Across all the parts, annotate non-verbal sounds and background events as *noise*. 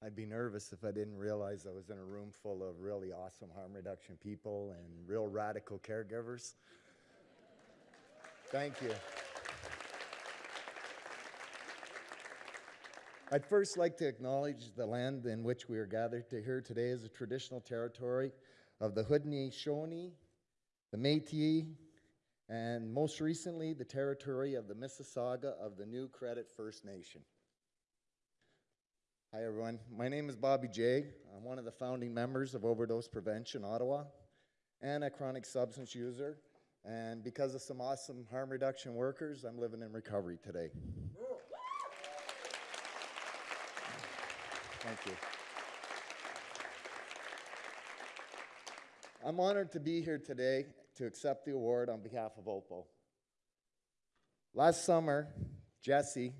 I'd be nervous if I didn't realize I was in a room full of really awesome harm reduction people and real radical caregivers. Thank you. I'd first like to acknowledge the land in which we are gathered to here today as a traditional territory of the Haudenosaunee, the Métis, and most recently the territory of the Mississauga of the New Credit First Nation. Hi everyone, my name is Bobby J. I'm one of the founding members of Overdose Prevention Ottawa and a chronic substance user. And because of some awesome harm reduction workers, I'm living in recovery today. Thank you. I'm honored to be here today to accept the award on behalf of OPO. Last summer, Jessie,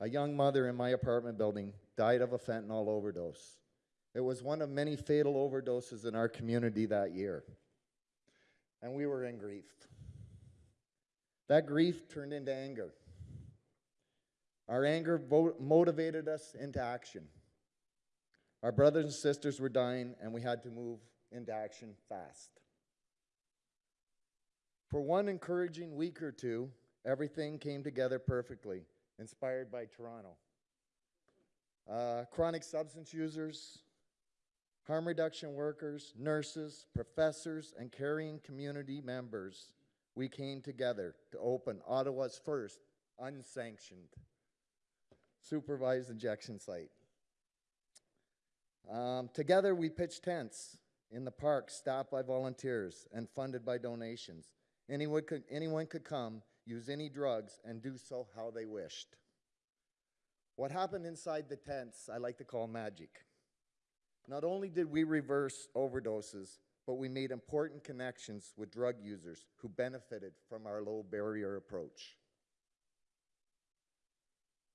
a young mother in my apartment building, died of a fentanyl overdose. It was one of many fatal overdoses in our community that year, and we were in grief. That grief turned into anger. Our anger motivated us into action. Our brothers and sisters were dying, and we had to move into action fast. For one encouraging week or two, everything came together perfectly, inspired by Toronto. Uh, chronic substance users, harm reduction workers, nurses, professors, and caring community members, we came together to open Ottawa's first unsanctioned supervised injection site. Um, together, we pitched tents in the park, staffed by volunteers and funded by donations. Anyone could, anyone could come, use any drugs, and do so how they wished. What happened inside the tents, I like to call magic. Not only did we reverse overdoses, but we made important connections with drug users who benefited from our low barrier approach.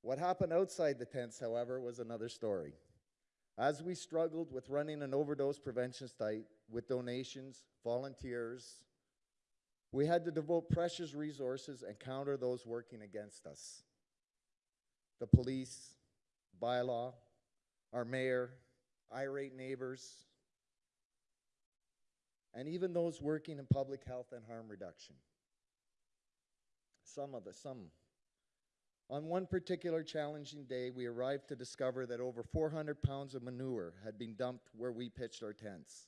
What happened outside the tents, however, was another story. As we struggled with running an overdose prevention site with donations, volunteers, we had to devote precious resources and counter those working against us. The police, bylaw, our mayor, irate neighbors, and even those working in public health and harm reduction. Some of us, some on one particular challenging day, we arrived to discover that over 400 pounds of manure had been dumped where we pitched our tents.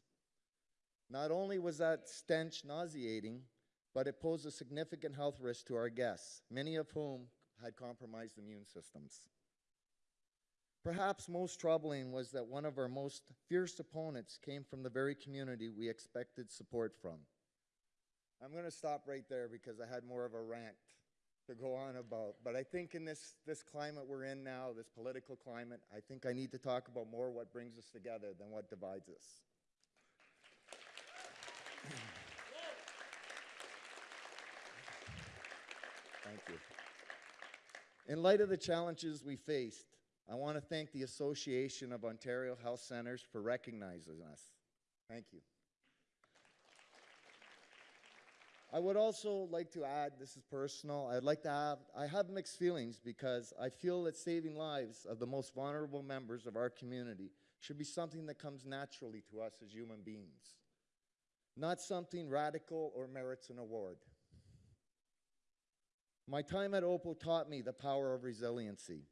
Not only was that stench nauseating, but it posed a significant health risk to our guests, many of whom had compromised immune systems. Perhaps most troubling was that one of our most fierce opponents came from the very community we expected support from. I'm going to stop right there because I had more of a rant to go on about. But I think in this, this climate we're in now, this political climate, I think I need to talk about more what brings us together than what divides us. Thank you. In light of the challenges we faced, I want to thank the Association of Ontario Health Centres for recognizing us. Thank you. I would also like to add, this is personal, I'd like to have, I have mixed feelings because I feel that saving lives of the most vulnerable members of our community should be something that comes naturally to us as human beings, not something radical or merits an award. My time at OPO taught me the power of resiliency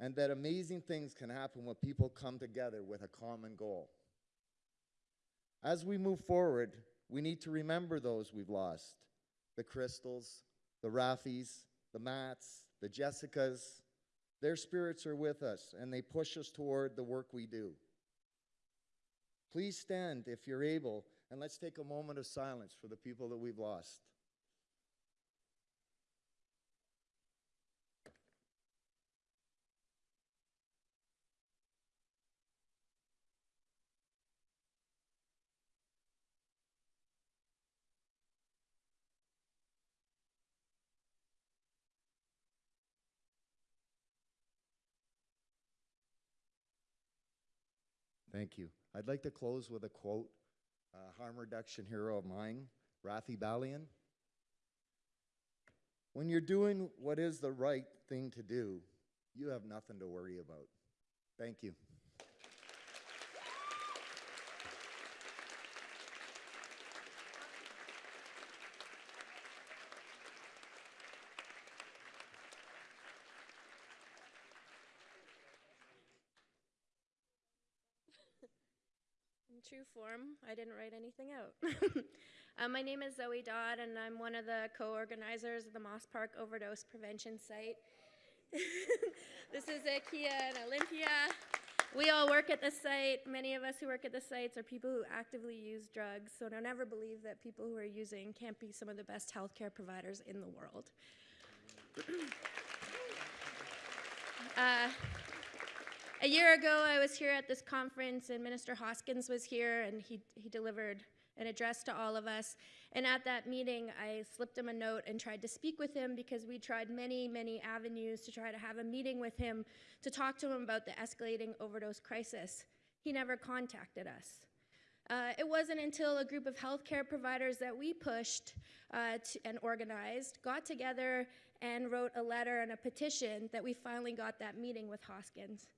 and that amazing things can happen when people come together with a common goal. As we move forward, we need to remember those we've lost the Crystals, the Raffis, the Mats, the Jessicas. Their spirits are with us and they push us toward the work we do. Please stand if you're able and let's take a moment of silence for the people that we've lost. Thank you. I'd like to close with a quote, a harm reduction hero of mine, Raffi Balian. When you're doing what is the right thing to do, you have nothing to worry about. Thank you. True form, I didn't write anything out. *laughs* uh, my name is Zoe Dodd, and I'm one of the co organizers of the Moss Park Overdose Prevention Site. *laughs* this is Akia and Olympia. We all work at the site. Many of us who work at the sites are people who actively use drugs, so don't ever believe that people who are using can't be some of the best healthcare providers in the world. *clears throat* uh, a year ago, I was here at this conference, and Minister Hoskins was here, and he, he delivered an address to all of us. And at that meeting, I slipped him a note and tried to speak with him because we tried many, many avenues to try to have a meeting with him to talk to him about the escalating overdose crisis. He never contacted us. Uh, it wasn't until a group of healthcare providers that we pushed uh, and organized got together and wrote a letter and a petition that we finally got that meeting with Hoskins.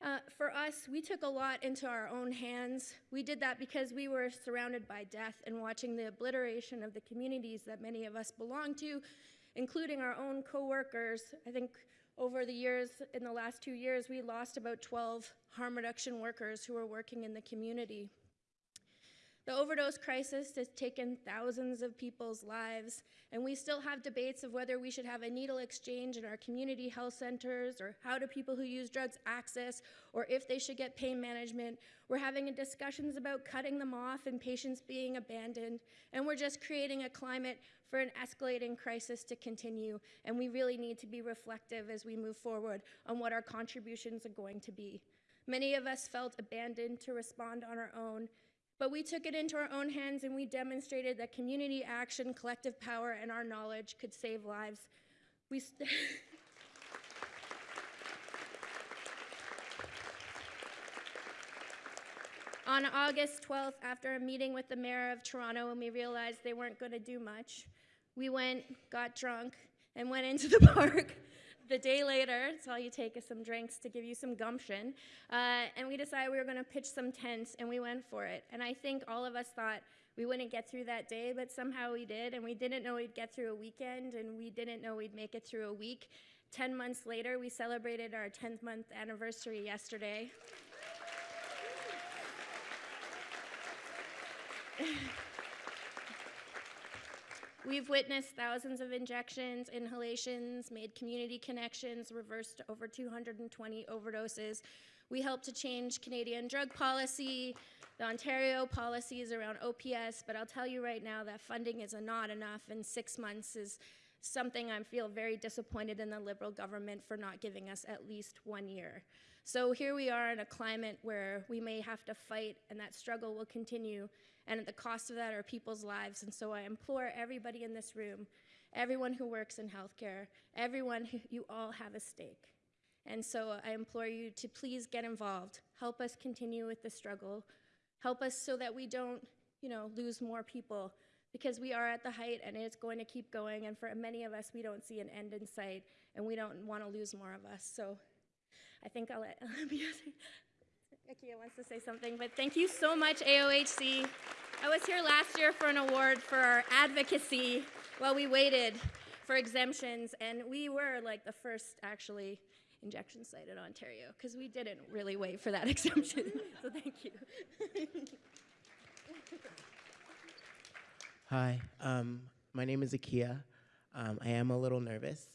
Uh, for us, we took a lot into our own hands. We did that because we were surrounded by death and watching the obliteration of the communities that many of us belong to, including our own coworkers. I think over the years, in the last two years, we lost about 12 harm reduction workers who were working in the community. The overdose crisis has taken thousands of people's lives, and we still have debates of whether we should have a needle exchange in our community health centers, or how do people who use drugs access, or if they should get pain management. We're having discussions about cutting them off and patients being abandoned, and we're just creating a climate for an escalating crisis to continue, and we really need to be reflective as we move forward on what our contributions are going to be. Many of us felt abandoned to respond on our own, but we took it into our own hands and we demonstrated that community action, collective power, and our knowledge could save lives. We *laughs* On August 12th, after a meeting with the mayor of Toronto, and we realized they weren't going to do much, we went, got drunk, and went into the *laughs* park the day later, it's all you take is some drinks to give you some gumption. Uh, and we decided we were going to pitch some tents, and we went for it. And I think all of us thought we wouldn't get through that day, but somehow we did. And we didn't know we'd get through a weekend, and we didn't know we'd make it through a week. Ten months later, we celebrated our 10th month anniversary yesterday. *laughs* We've witnessed thousands of injections, inhalations, made community connections, reversed over 220 overdoses. We helped to change Canadian drug policy, the Ontario policies around OPS, but I'll tell you right now that funding is not enough, and six months is something I feel very disappointed in the Liberal government for not giving us at least one year. So here we are in a climate where we may have to fight, and that struggle will continue and at the cost of that are people's lives. And so I implore everybody in this room, everyone who works in healthcare, everyone who you all have a stake. And so I implore you to please get involved. Help us continue with the struggle. Help us so that we don't, you know, lose more people because we are at the height and it's going to keep going. And for many of us, we don't see an end in sight and we don't want to lose more of us. So I think I'll let *laughs* Olympia Akia wants to say something, but thank you so much, AOHC. I was here last year for an award for our advocacy while we waited for exemptions, and we were like the first, actually, injection site in Ontario, because we didn't really wait for that *laughs* exemption, so thank you. *laughs* Hi, um, my name is Akia. Um, I am a little nervous.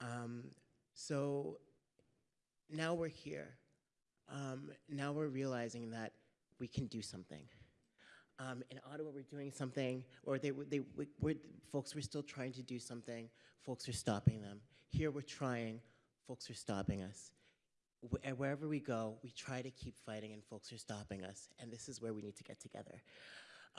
Um, so now we're here um, now we're realizing that we can do something. Um, in Ottawa, we're doing something, or they, they, we, folks were still trying to do something, folks are stopping them. Here we're trying, folks are stopping us. Wh wherever we go, we try to keep fighting and folks are stopping us, and this is where we need to get together.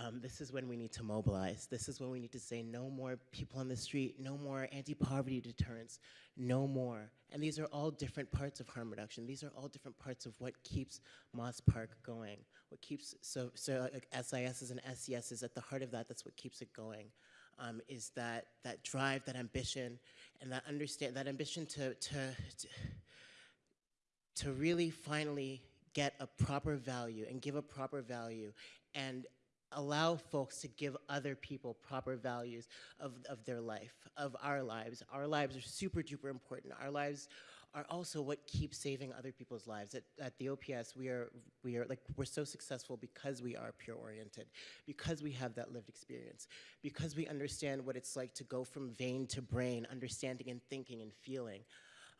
Um, this is when we need to mobilize. This is when we need to say no more people on the street, no more anti-poverty deterrence, no more. And these are all different parts of harm reduction. These are all different parts of what keeps Moss Park going. What keeps, so, so like SIS and SES is at the heart of that, that's what keeps it going. Um, is that, that drive, that ambition, and that understand, that ambition to, to, to, to really finally get a proper value and give a proper value and allow folks to give other people proper values of, of their life, of our lives. Our lives are super duper important. Our lives are also what keeps saving other people's lives. At, at the OPS, we are, we are like, we're so successful because we are peer oriented, because we have that lived experience, because we understand what it's like to go from vein to brain, understanding and thinking and feeling.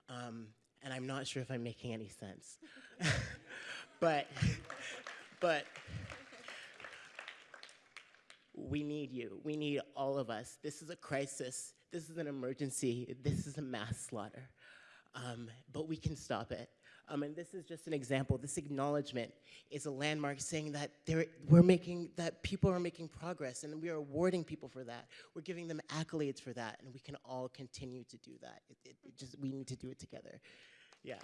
Um, and I'm not sure if I'm making any sense. *laughs* but, but, we need you. We need all of us. This is a crisis. This is an emergency. This is a mass slaughter. Um, but we can stop it. Um, and this is just an example. This acknowledgement is a landmark saying that we're making, that people are making progress and we are awarding people for that. We're giving them accolades for that and we can all continue to do that. It, it, it just, we need to do it together. Yeah.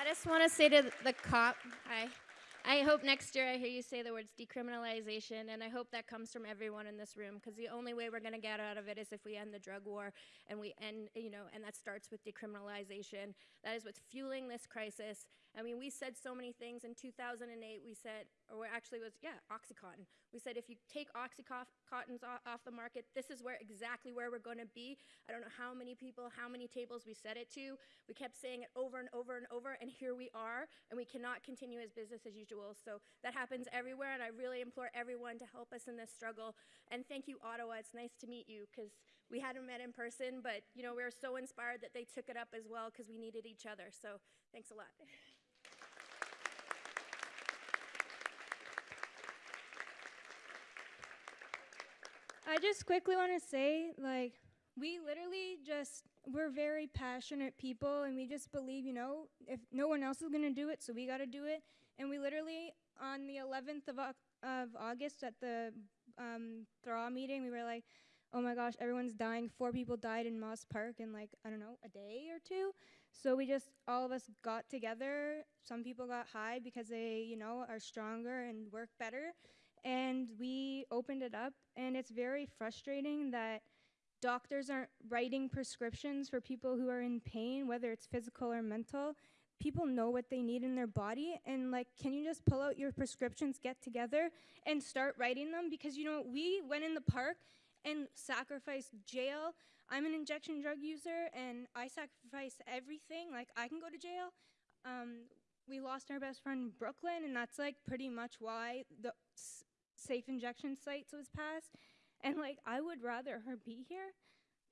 I just want to say to the cop, hi. I hope next year I hear you say the words decriminalization, and I hope that comes from everyone in this room, because the only way we're going to get out of it is if we end the drug war, and we end, you know, and that starts with decriminalization. That is what's fueling this crisis. I mean, we said so many things in 2008. We said, or actually was yeah, OxyContin. We said if you take OxyContins off, off the market, this is where exactly where we're going to be. I don't know how many people, how many tables we said it to. We kept saying it over and over and over, and here we are, and we cannot continue as business as usual. So that happens everywhere, and I really implore everyone to help us in this struggle. And thank you, Ottawa. It's nice to meet you because we hadn't met in person, but you know we were so inspired that they took it up as well because we needed each other. So thanks a lot. I just quickly want to say, like, we literally just, we're very passionate people, and we just believe, you know, if no one else is going to do it, so we got to do it. And we literally, on the 11th of, of August at the um, THRA meeting, we were like, oh my gosh, everyone's dying. Four people died in Moss Park in, like, I don't know, a day or two. So we just, all of us got together. Some people got high because they, you know, are stronger and work better and we opened it up and it's very frustrating that doctors aren't writing prescriptions for people who are in pain whether it's physical or mental. People know what they need in their body and like can you just pull out your prescriptions get together and start writing them? Because you know we went in the park and sacrificed jail. I'm an injection drug user and i sacrifice everything. Like i can go to jail. Um, we lost our best friend in Brooklyn, and that's like pretty much why the safe injection sites was passed. And like, I would rather her be here.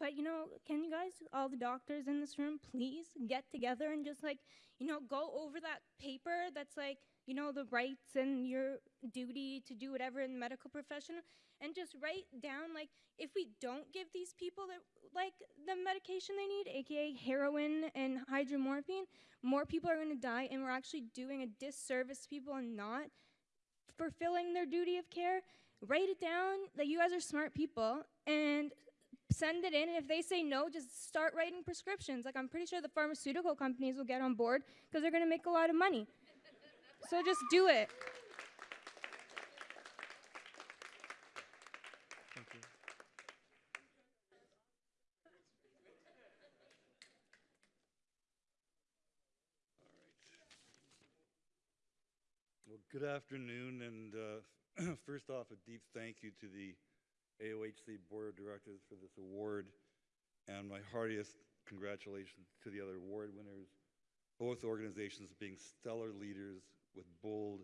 But you know, can you guys, all the doctors in this room, please get together and just like, you know, go over that paper that's like, you know, the rights and your duty to do whatever in the medical profession, and just write down like, if we don't give these people the, like the medication they need, aka heroin and hydromorphine, more people are going to die, and we're actually doing a disservice to people and not fulfilling their duty of care. Write it down that you guys are smart people and send it in. And if they say no, just start writing prescriptions. Like, I'm pretty sure the pharmaceutical companies will get on board because they're going to make a lot of money. so just do it. Well, good afternoon, and uh, *clears throat* first off, a deep thank you to the AOHC Board of Directors for this award, and my heartiest congratulations to the other award winners, both organizations being stellar leaders with bold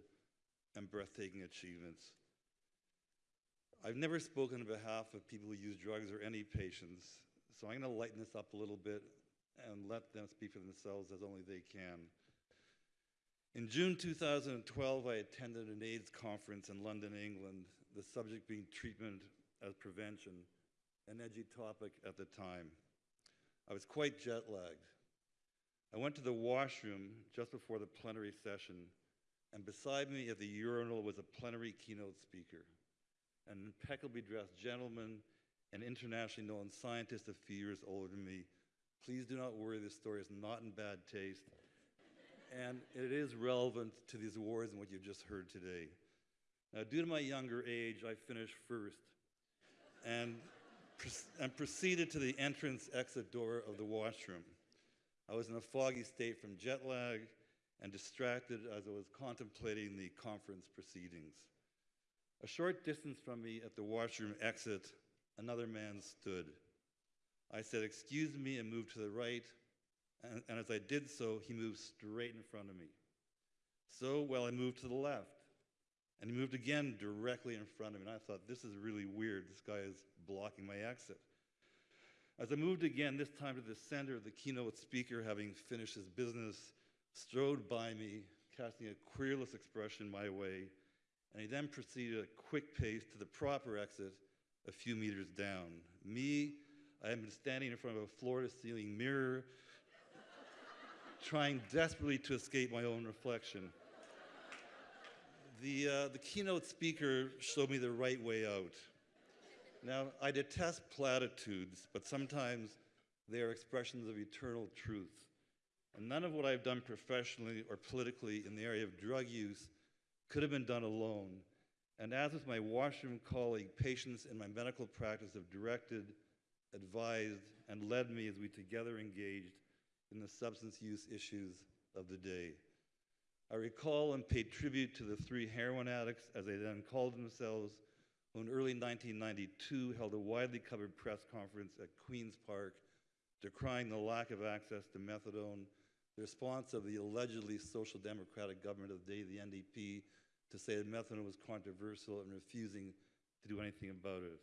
and breathtaking achievements. I've never spoken on behalf of people who use drugs or any patients, so I'm going to lighten this up a little bit and let them speak for themselves as only they can. In June 2012, I attended an AIDS conference in London, England, the subject being treatment as prevention, an edgy topic at the time. I was quite jet lagged. I went to the washroom just before the plenary session, and beside me at the urinal was a plenary keynote speaker, an impeccably dressed gentleman, an internationally known scientist a few years older than me. Please do not worry, this story is not in bad taste and it is relevant to these awards and what you've just heard today. Now, due to my younger age, I finished first and, and proceeded to the entrance exit door of the washroom. I was in a foggy state from jet lag and distracted as I was contemplating the conference proceedings. A short distance from me at the washroom exit, another man stood. I said, Excuse me, and moved to the right. And, and as I did so, he moved straight in front of me. So, well, I moved to the left. And he moved again directly in front of me. And I thought, this is really weird. This guy is blocking my exit. As I moved again, this time to the center, the keynote speaker, having finished his business, strode by me, casting a querulous expression my way, and he then proceeded at a quick pace to the proper exit a few meters down. Me, I had been standing in front of a floor to ceiling mirror, trying desperately to escape my own reflection. The, uh, the keynote speaker showed me the right way out. Now, I detest platitudes, but sometimes they are expressions of eternal truth. And none of what I've done professionally or politically in the area of drug use could have been done alone. And as with my washroom colleague, patients in my medical practice have directed, advised, and led me as we together engaged in the substance use issues of the day. I recall and paid tribute to the three heroin addicts, as they then called themselves, who in early 1992 held a widely covered press conference at Queen's Park decrying the lack of access to methadone, the response of the allegedly social democratic government of the day, the NDP, to say that methadone was controversial and refusing to do anything about it.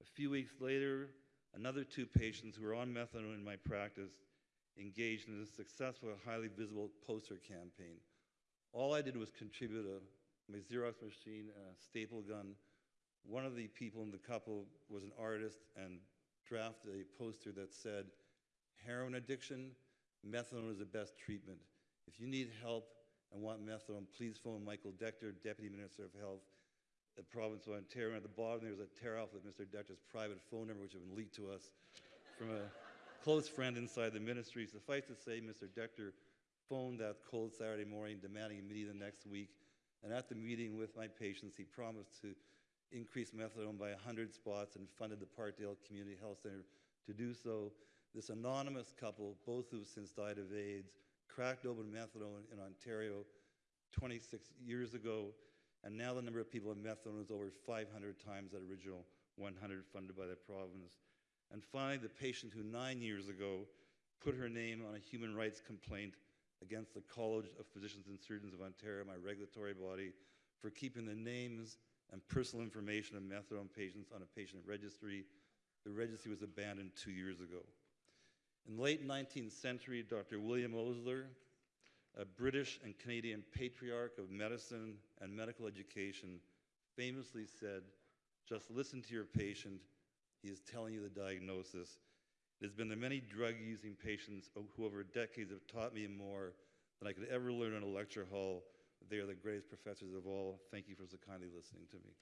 A few weeks later, another two patients who were on methadone in my practice engaged in a successful, highly visible poster campaign. All I did was contribute a, my Xerox machine and a staple gun. One of the people in the couple was an artist and drafted a poster that said, heroin addiction, methadone is the best treatment. If you need help and want methadone, please phone Michael Decter, Deputy Minister of Health, the province of Ontario. And at the bottom, there's a tear off with Mr. Decter's private phone number, which had been leaked to us from a close friend inside the ministry. Suffice to say, Mr. Decter phoned that cold Saturday morning demanding a meeting the next week. And at the meeting with my patients, he promised to increase methadone by 100 spots and funded the Parkdale Community Health Center to do so. This anonymous couple, both who have since died of AIDS, cracked open methadone in Ontario 26 years ago, and now the number of people on methadone is over 500 times that original 100 funded by the province. And finally, the patient who nine years ago put her name on a human rights complaint against the College of Physicians and Surgeons of Ontario, my regulatory body, for keeping the names and personal information of methadone patients on a patient registry. The registry was abandoned two years ago. In the late 19th century, Dr. William Osler, a British and Canadian patriarch of medicine and medical education, famously said, just listen to your patient, is telling you the diagnosis. It has been the many drug-using patients who over decades have taught me more than I could ever learn in a lecture hall. They are the greatest professors of all. Thank you for so kindly listening to me.